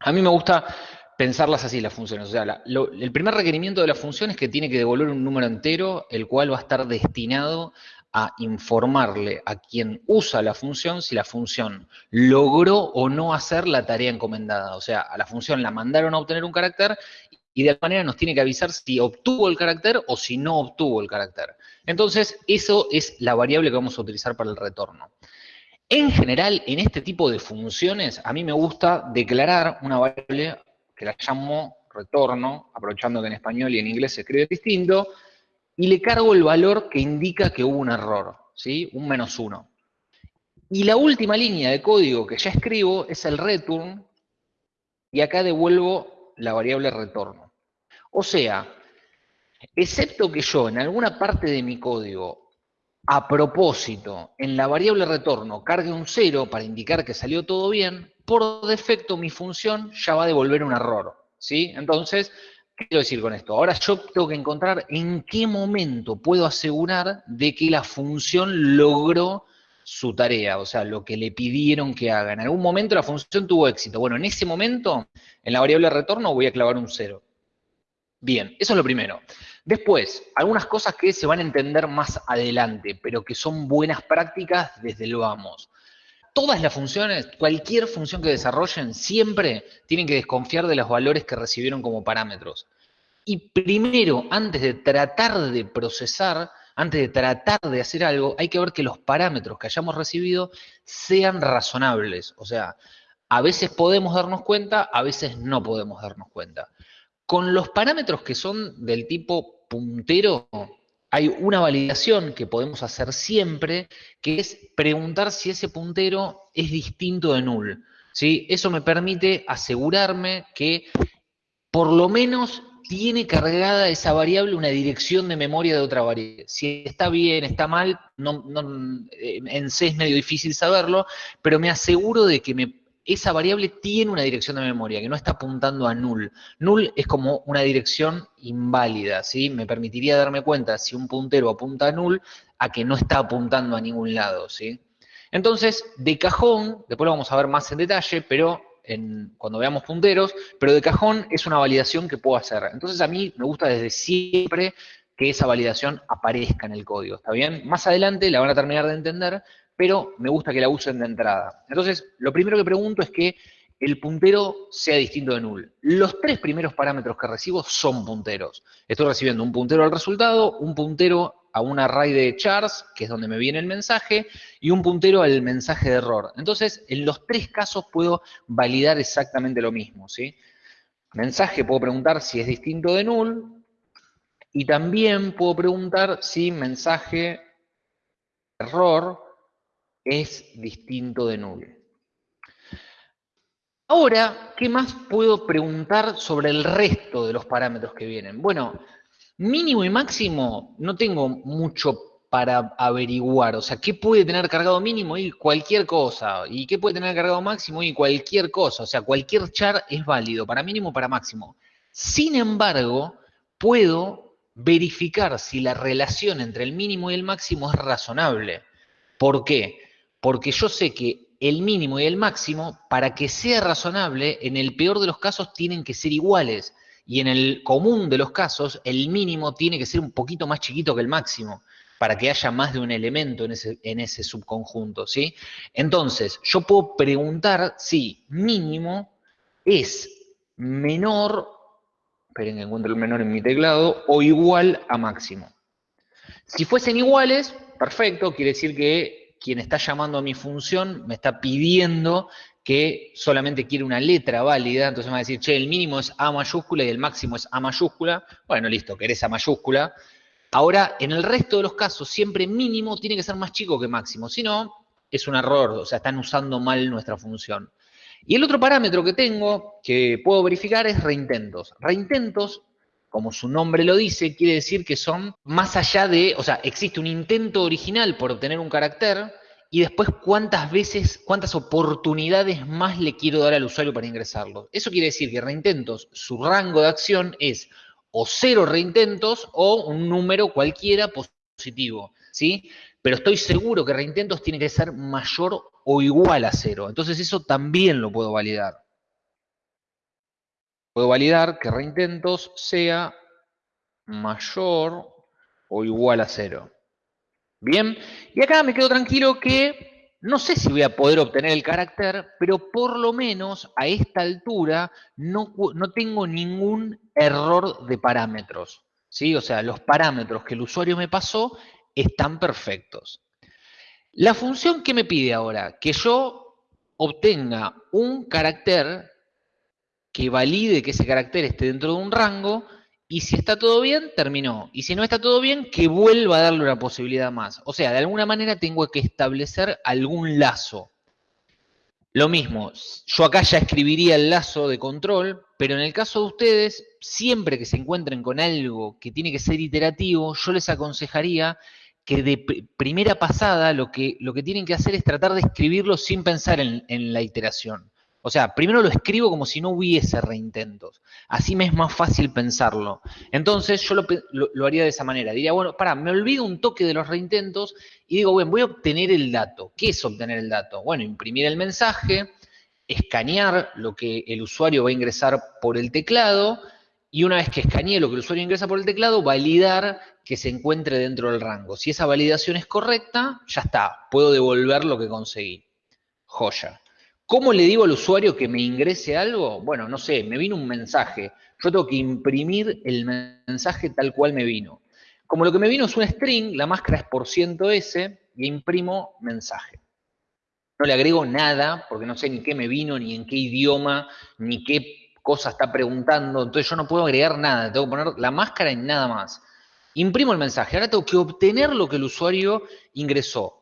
A mí me gusta pensarlas así las funciones. O sea, el primer requerimiento de la función es que tiene que devolver un número entero, el cual va a estar destinado a informarle a quien usa la función si la función logró o no hacer la tarea encomendada. O sea, a la función la mandaron a obtener un carácter y de alguna manera nos tiene que avisar si obtuvo el carácter o si no obtuvo el carácter. Entonces, eso es la variable que vamos a utilizar para el retorno. En general, en este tipo de funciones, a mí me gusta declarar una variable que la llamo retorno, aprovechando que en español y en inglés se escribe distinto, y le cargo el valor que indica que hubo un error, ¿sí? Un menos uno. Y la última línea de código que ya escribo es el return, y acá devuelvo la variable retorno. O sea, excepto que yo en alguna parte de mi código, a propósito, en la variable retorno cargue un cero para indicar que salió todo bien, por defecto mi función ya va a devolver un error, ¿sí? Entonces, ¿Qué quiero decir con esto? Ahora yo tengo que encontrar en qué momento puedo asegurar de que la función logró su tarea, o sea, lo que le pidieron que haga. En algún momento la función tuvo éxito. Bueno, en ese momento, en la variable retorno voy a clavar un cero. Bien, eso es lo primero. Después, algunas cosas que se van a entender más adelante, pero que son buenas prácticas desde el vamos todas las funciones, cualquier función que desarrollen, siempre tienen que desconfiar de los valores que recibieron como parámetros. Y primero, antes de tratar de procesar, antes de tratar de hacer algo, hay que ver que los parámetros que hayamos recibido sean razonables. O sea, a veces podemos darnos cuenta, a veces no podemos darnos cuenta. Con los parámetros que son del tipo puntero, hay una validación que podemos hacer siempre, que es preguntar si ese puntero es distinto de null. ¿sí? Eso me permite asegurarme que por lo menos tiene cargada esa variable una dirección de memoria de otra variable. Si está bien, está mal, no, eh, en C es medio difícil saberlo, pero me aseguro de que me esa variable tiene una dirección de memoria, que no está apuntando a null. Null es como una dirección inválida, ¿sí? Me permitiría darme cuenta si un puntero apunta a null, a que no está apuntando a ningún lado, ¿sí? Entonces, de cajón, después lo vamos a ver más en detalle, pero cuando veamos punteros, pero de cajón es una validación que puedo hacer. Entonces a mí me gusta desde siempre que esa validación aparezca en el código, ¿está bien? Más adelante la van a terminar de entender, pero me gusta que la usen de entrada. Entonces, lo primero que pregunto es que el puntero sea distinto de null. Los tres primeros parámetros que recibo son punteros. Estoy recibiendo un puntero al resultado, un puntero a un array de chars, que es donde me viene el mensaje, y un puntero al mensaje de error. Entonces, en los tres casos puedo validar exactamente lo mismo, ¿sí? Mensaje puedo preguntar si es distinto de null, y también puedo preguntar si mensaje error es distinto de null. Ahora, ¿qué más puedo preguntar sobre el resto de los parámetros que vienen? Bueno, mínimo y máximo no tengo mucho para averiguar. O sea, ¿qué puede tener cargado mínimo? Y cualquier cosa. ¿Y qué puede tener cargado máximo? Y cualquier cosa. O sea, cualquier char es válido, para mínimo para máximo. Sin embargo, puedo verificar si la relación entre el mínimo y el máximo es razonable. ¿Por qué? Porque yo sé que el mínimo y el máximo, para que sea razonable, en el peor de los casos tienen que ser iguales. Y en el común de los casos, el mínimo tiene que ser un poquito más chiquito que el máximo, para que haya más de un elemento en ese, subconjunto, ¿sí? Entonces, yo puedo preguntar si mínimo es menor, esperen que encuentre el menor en mi teclado, o igual a máximo. Si fuesen iguales, perfecto, quiere decir que quien está llamando a mi función me está pidiendo que solamente quiere una letra válida, entonces me va a decir, che, el mínimo es A mayúscula y el máximo es A mayúscula. Bueno, listo, querés A mayúscula. Ahora, en el resto de los casos, siempre mínimo tiene que ser más chico que máximo, si no, es un error, o sea, están usando mal nuestra función. Y el otro parámetro que tengo, que puedo verificar, es reintentos. Reintentos como su nombre lo dice, quiere decir que son más allá de, o sea, existe un intento original por obtener un carácter y después cuántas veces, cuántas oportunidades más le quiero dar al usuario para ingresarlo. Eso quiere decir que reintentos, su rango de acción es o cero reintentos o un número cualquiera positivo, ¿sí? Pero estoy seguro que reintentos tiene que ser mayor o igual a cero. Entonces eso también lo puedo validar. Puedo validar que reintentos sea mayor o igual a cero. Bien, y acá me quedo tranquilo que no sé si voy a poder obtener el carácter, pero por lo menos a esta altura no, no tengo ningún error de parámetros. ¿sí? O sea, los parámetros que el usuario me pasó están perfectos. La función que me pide ahora, que yo obtenga un carácter que valide que ese carácter esté dentro de un rango, y si está todo bien, terminó. Y si no está todo bien, que vuelva a darle una posibilidad más. O sea, de alguna manera tengo que establecer algún lazo. Lo mismo, yo acá ya escribiría el lazo de control, pero en el caso de ustedes, siempre que se encuentren con algo que tiene que ser iterativo, yo les aconsejaría que de primera pasada lo que, lo que tienen que hacer es tratar de escribirlo sin pensar en, la iteración. O sea, primero lo escribo como si no hubiese reintentos. Así me es más fácil pensarlo. Entonces yo lo, haría de esa manera. Diría, bueno, para, me olvido un toque de los reintentos y digo, bueno, voy a obtener el dato. ¿Qué es obtener el dato? Bueno, imprimir el mensaje, escanear lo que el usuario va a ingresar por el teclado y una vez que escanee lo que el usuario ingresa por el teclado, validar que se encuentre dentro del rango. Si esa validación es correcta, ya está, puedo devolver lo que conseguí. Joya. ¿Cómo le digo al usuario que me ingrese algo? Bueno, no sé, me vino un mensaje. Yo tengo que imprimir el mensaje tal cual me vino. Como lo que me vino es un string, la máscara es por ciento %s y imprimo mensaje. No le agrego nada porque no sé ni qué me vino, ni en qué idioma, ni qué cosa está preguntando. Entonces yo no puedo agregar nada. Tengo que poner la máscara en nada más. Imprimo el mensaje. Ahora tengo que obtener lo que el usuario ingresó.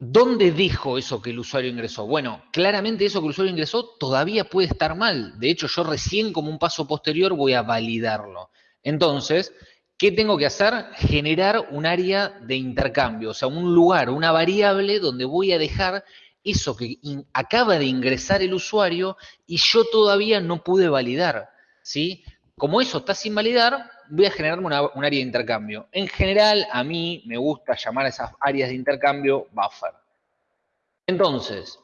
¿Dónde dijo eso que el usuario ingresó? Bueno, claramente eso que el usuario ingresó todavía puede estar mal. De hecho, yo recién como un paso posterior voy a validarlo. Entonces, ¿qué tengo que hacer? Generar un área de intercambio, o sea, un lugar, una variable donde voy a dejar eso que acaba de ingresar el usuario y yo todavía no pude validar. ¿sí? Como eso está sin validar, voy a generarme un área de intercambio. En general, a mí me gusta llamar a esas áreas de intercambio buffer. Entonces,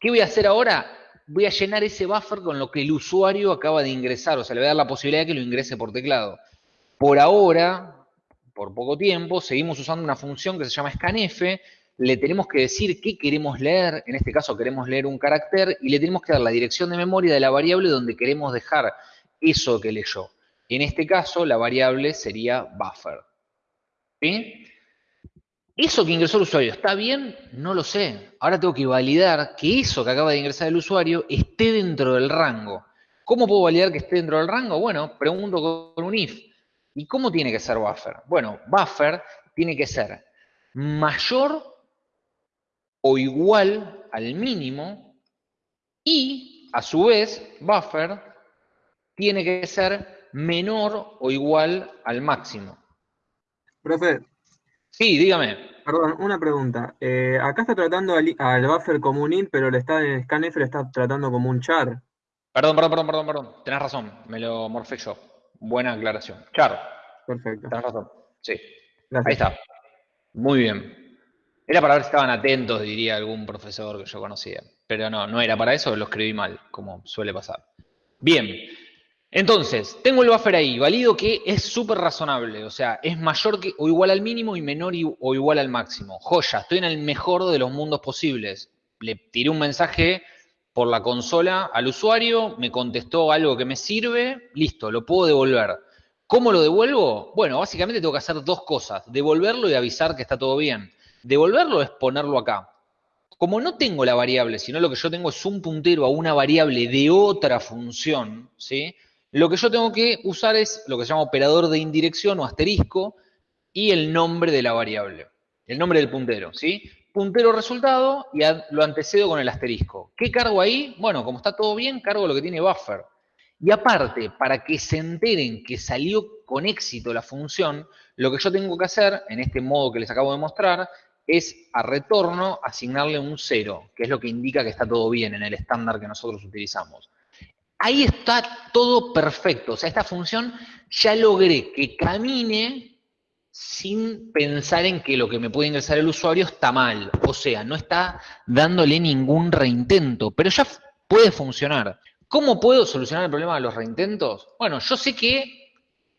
¿qué voy a hacer ahora? Voy a llenar ese buffer con lo que el usuario acaba de ingresar, o sea, le voy a dar la posibilidad de que lo ingrese por teclado. Por ahora, por poco tiempo, seguimos usando una función que se llama scanf, le tenemos que decir qué queremos leer, en este caso queremos leer un carácter, y le tenemos que dar la dirección de memoria de la variable donde queremos dejar eso que leyó. En este caso, la variable sería buffer. ¿Sí? ¿Eso que ingresó el usuario está bien? No lo sé. Ahora tengo que validar que eso que acaba de ingresar el usuario esté dentro del rango. ¿Cómo puedo validar que esté dentro del rango? Bueno, pregunto con un if. ¿Y cómo tiene que ser buffer? Bueno, buffer tiene que ser mayor o igual al mínimo y, a su vez, buffer tiene que ser menor o igual al máximo. Profe. Sí, dígame. Perdón, una pregunta. Eh, acá está tratando al, buffer como un int, pero le está, en scanf le está tratando como un char. Perdón, perdón, perdón, perdón, perdón. Tenés razón, me lo morfé yo. Buena aclaración. Char. Perfecto. Tenés razón. Sí. Ahí está. Muy bien. Era para ver si estaban atentos, diría algún profesor que yo conocía. Pero no, no era para eso, lo escribí mal, como suele pasar. Bien. Entonces, tengo el buffer ahí, valido que es súper razonable, o sea, es mayor que o igual al mínimo y menor o igual al máximo. Joya, estoy en el mejor de los mundos posibles. Le tiré un mensaje por la consola al usuario, me contestó algo que me sirve, listo, lo puedo devolver. ¿Cómo lo devuelvo? Bueno, básicamente tengo que hacer dos cosas, devolverlo y avisar que está todo bien. Devolverlo es ponerlo acá. Como no tengo la variable, sino lo que yo tengo es un puntero a una variable de otra función, ¿sí? Lo que yo tengo que usar es lo que se llama operador de indirección o asterisco y el nombre de la variable, el nombre del puntero, ¿sí? Puntero resultado y lo antecedo con el asterisco. ¿Qué cargo ahí? Bueno, como está todo bien, cargo lo que tiene buffer. Y aparte, para que se enteren que salió con éxito la función, lo que yo tengo que hacer, en este modo que les acabo de mostrar, es a retorno asignarle un 0, que es lo que indica que está todo bien en el estándar que nosotros utilizamos. Ahí está todo perfecto. O sea, esta función ya logré que camine sin pensar en que lo que me puede ingresar el usuario está mal. O sea, no está dándole ningún reintento, pero ya puede funcionar. ¿Cómo puedo solucionar el problema de los reintentos? Bueno, yo sé que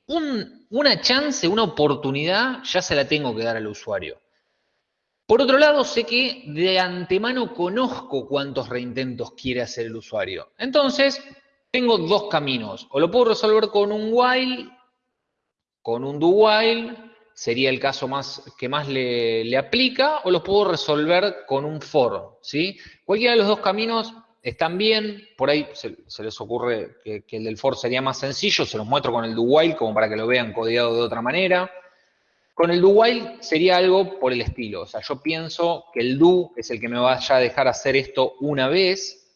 una chance, una oportunidad, ya se la tengo que dar al usuario. Por otro lado, sé que de antemano conozco cuántos reintentos quiere hacer el usuario. Entonces, tengo dos caminos. O lo puedo resolver con un while, con un do while, sería el caso más, que más le, aplica, o lo puedo resolver con un for. ¿sí? Cualquiera de los dos caminos están bien, por ahí se, les ocurre que, que, el del for sería más sencillo, se los muestro con el do while como para que lo vean codiado de otra manera. Con el do while sería algo por el estilo. O sea, yo pienso que el do es el que me vaya a dejar hacer esto una vez,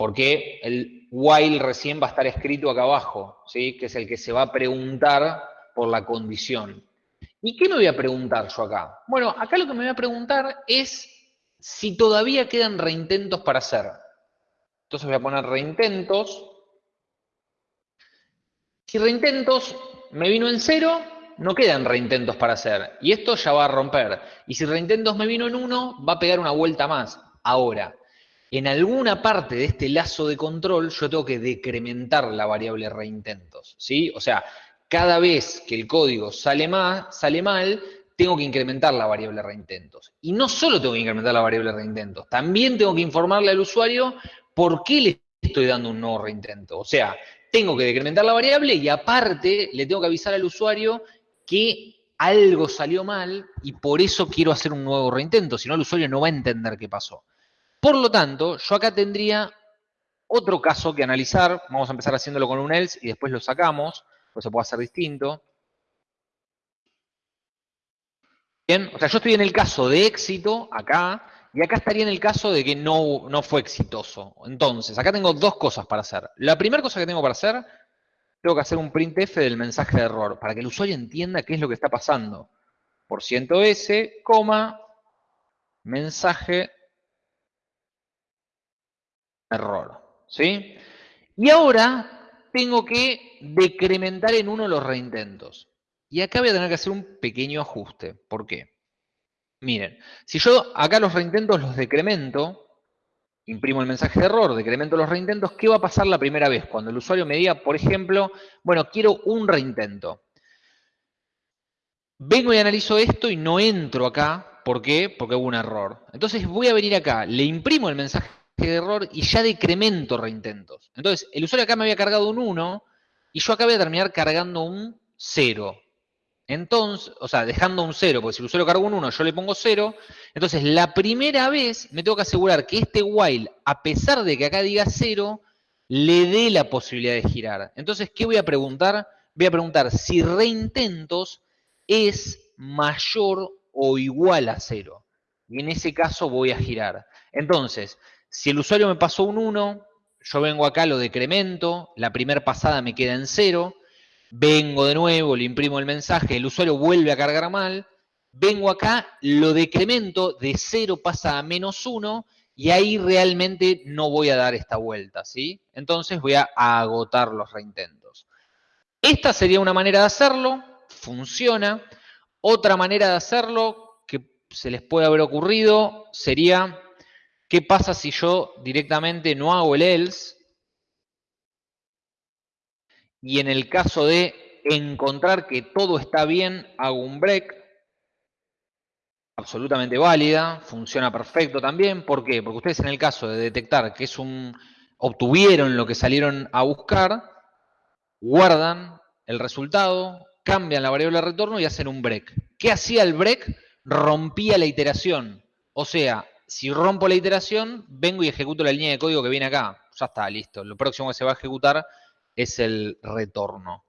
porque el while recién va a estar escrito acá abajo, ¿sí? que es el que se va a preguntar por la condición. ¿Y qué me voy a preguntar yo acá? Bueno, acá lo que me voy a preguntar es si todavía quedan reintentos para hacer. Entonces voy a poner reintentos. Si reintentos me vino en cero, no quedan reintentos para hacer. Y esto ya va a romper. Y si reintentos me vino en 1, va a pegar una vuelta más. Ahora, en alguna parte de este lazo de control yo tengo que decrementar la variable reintentos. ¿sí? O sea, cada vez que el código sale, sale mal, tengo que incrementar la variable reintentos. Y no solo tengo que incrementar la variable reintentos, también tengo que informarle al usuario por qué le estoy dando un nuevo reintento. O sea, tengo que decrementar la variable y aparte le tengo que avisar al usuario que algo salió mal y por eso quiero hacer un nuevo reintento, si no el usuario no va a entender qué pasó. Por lo tanto, yo acá tendría otro caso que analizar, vamos a empezar haciéndolo con un else y después lo sacamos, pues se puede hacer distinto. Bien, o sea, yo estoy en el caso de éxito acá, y acá estaría en el caso de que no, no fue exitoso. Entonces, acá tengo dos cosas para hacer. La primera cosa que tengo para hacer tengo que hacer un printf del mensaje de error, para que el usuario entienda qué es lo que está pasando. Por ciento S, coma, mensaje error. ¿Sí? Y ahora tengo que decrementar en uno los reintentos. Y acá voy a tener que hacer un pequeño ajuste. ¿Por qué? Miren, si yo acá los reintentos los decremento, imprimo el mensaje de error, decremento los reintentos, ¿qué va a pasar la primera vez? Cuando el usuario me diga, por ejemplo, bueno, quiero un reintento. Vengo y analizo esto y no entro acá. ¿Por qué? Porque hubo un error. Entonces voy a venir acá, le imprimo el mensaje de error y ya decremento reintentos. Entonces, el usuario acá me había cargado un 1 y yo acá voy a terminar cargando un 0. Entonces, o sea, dejando un 0, porque si el usuario cargó un 1, yo le pongo 0. Entonces, la primera vez me tengo que asegurar que este while, a pesar de que acá diga 0, le dé la posibilidad de girar. Entonces, ¿qué voy a preguntar? Voy a preguntar si reintentos es mayor o igual a 0. Y en ese caso voy a girar. Entonces, si el usuario me pasó un 1, yo vengo acá, lo decremento, la primera pasada me queda en 0, vengo de nuevo, le imprimo el mensaje, el usuario vuelve a cargar mal, vengo acá, lo decremento, de 0 pasa a menos 1 y ahí realmente no voy a dar esta vuelta, ¿sí? Entonces voy a agotar los reintentos. Esta sería una manera de hacerlo, funciona. Otra manera de hacerlo que se les puede haber ocurrido sería, ¿qué pasa si yo directamente no hago el else? y en el caso de encontrar que todo está bien, hago un break, absolutamente válida, funciona perfecto también. ¿Por qué? Porque ustedes en el caso de detectar que es un obtuvieron lo que salieron a buscar, guardan el resultado, cambian la variable de retorno y hacen un break. ¿Qué hacía el break? Rompía la iteración. O sea, si rompo la iteración, vengo y ejecuto la línea de código que viene acá. Ya está, listo. Lo próximo que se va a ejecutar es el retorno.